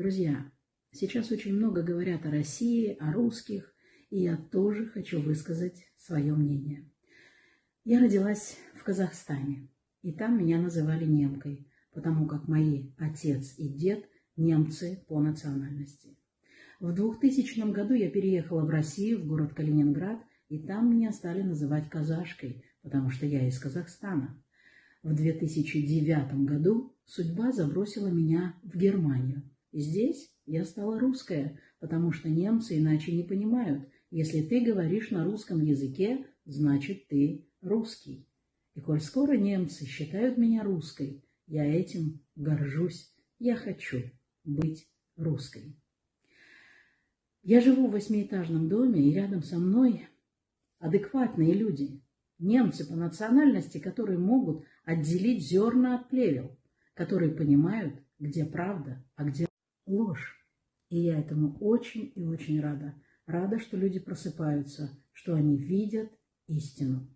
Друзья, сейчас очень много говорят о России, о русских, и я тоже хочу высказать свое мнение. Я родилась в Казахстане, и там меня называли немкой, потому как мои отец и дед немцы по национальности. В 2000 году я переехала в Россию, в город Калининград, и там меня стали называть казашкой, потому что я из Казахстана. В 2009 году судьба забросила меня в Германию. Здесь я стала русская, потому что немцы иначе не понимают. Если ты говоришь на русском языке, значит ты русский. И коль скоро немцы считают меня русской, я этим горжусь. Я хочу быть русской. Я живу в восьмиэтажном доме, и рядом со мной адекватные люди, немцы по национальности, которые могут отделить зерна от плевел, которые понимают, где правда, а где ложь. И я этому очень и очень рада. Рада, что люди просыпаются, что они видят истину.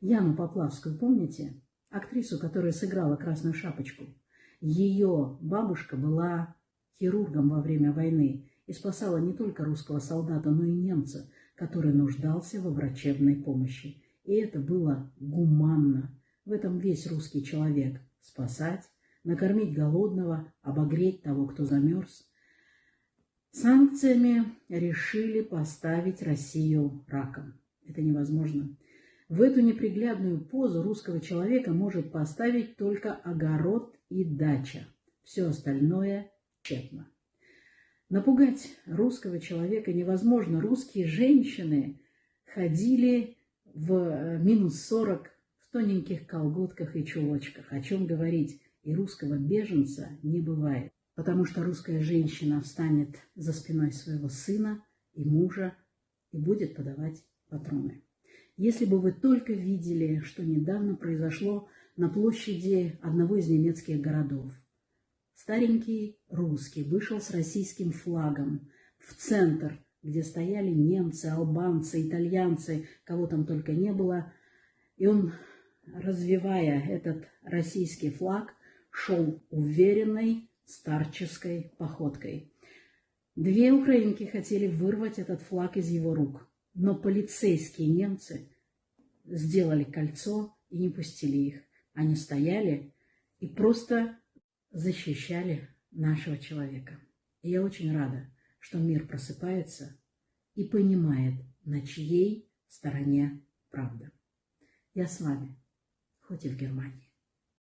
Яну Поплавскую, помните? Актрису, которая сыграла «Красную шапочку». Ее бабушка была хирургом во время войны и спасала не только русского солдата, но и немца, который нуждался во врачебной помощи. И это было гуманно. В этом весь русский человек – спасать, накормить голодного, обогреть того, кто замерз. Санкциями решили поставить Россию раком. Это невозможно. В эту неприглядную позу русского человека может поставить только огород и дача. Все остальное тщетно. Напугать русского человека невозможно. Русские женщины ходили в э, минус 40 в тоненьких колготках и чулочках. О чем говорить? И русского беженца не бывает, потому что русская женщина встанет за спиной своего сына и мужа и будет подавать патроны. Если бы вы только видели, что недавно произошло на площади одного из немецких городов. Старенький русский вышел с российским флагом в центр, где стояли немцы, албанцы, итальянцы, кого там только не было. И он, развивая этот российский флаг, шел уверенной старческой походкой. Две украинки хотели вырвать этот флаг из его рук. Но полицейские немцы сделали кольцо и не пустили их. Они стояли и просто защищали нашего человека. И я очень рада, что мир просыпается и понимает, на чьей стороне правда. Я с вами, хоть и в Германии.